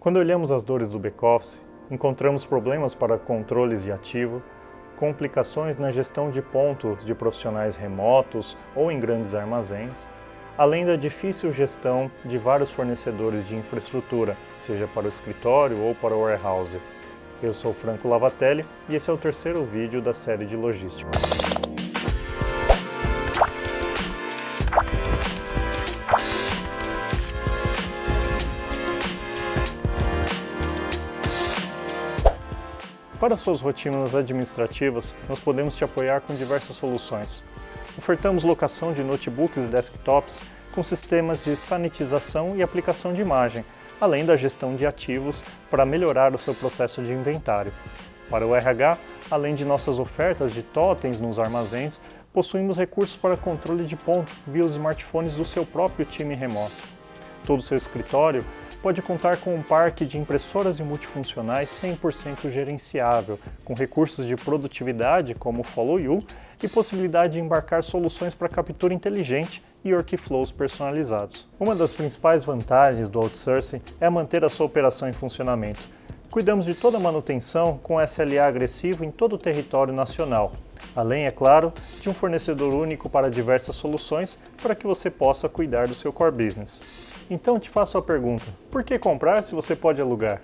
Quando olhamos as dores do back-office, encontramos problemas para controles de ativo, complicações na gestão de pontos de profissionais remotos ou em grandes armazéns, além da difícil gestão de vários fornecedores de infraestrutura, seja para o escritório ou para o warehouse. Eu sou Franco Lavatelli e esse é o terceiro vídeo da série de logística. Para suas rotinas administrativas, nós podemos te apoiar com diversas soluções. Ofertamos locação de notebooks e desktops com sistemas de sanitização e aplicação de imagem, além da gestão de ativos para melhorar o seu processo de inventário. Para o RH, além de nossas ofertas de totens nos armazéns, possuímos recursos para controle de ponto via os smartphones do seu próprio time remoto. Todo o seu escritório pode contar com um parque de impressoras e multifuncionais 100% gerenciável, com recursos de produtividade como o Follow You e possibilidade de embarcar soluções para captura inteligente e workflows personalizados. Uma das principais vantagens do outsourcing é manter a sua operação em funcionamento. Cuidamos de toda a manutenção com SLA agressivo em todo o território nacional, além, é claro, de um fornecedor único para diversas soluções para que você possa cuidar do seu core business. Então te faço a pergunta, por que comprar se você pode alugar?